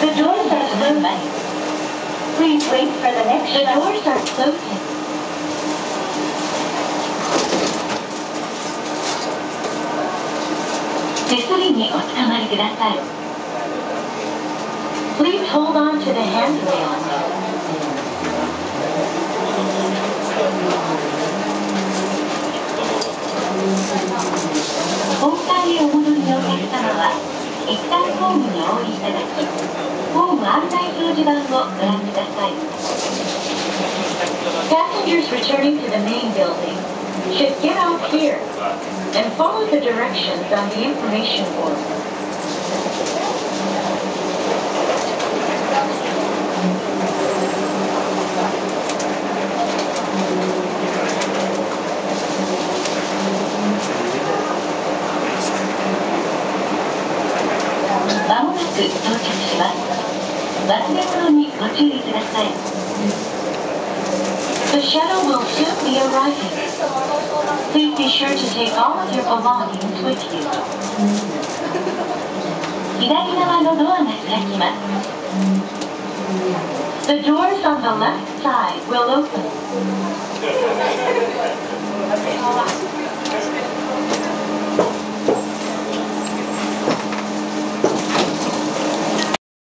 The doors are closing. Please wait for the next The doors are closing. Please hold on to the handrail. 内表示板をご覧ください。Passengers returning to the main building should get off here and follow the directions on the information board. まもなく到着します。 忘れ物にご注意ください。The shuttle will soon be arriving. Please be sure to take all of your belongings with you. 左側のドアが開きます。The doors on the left side will open.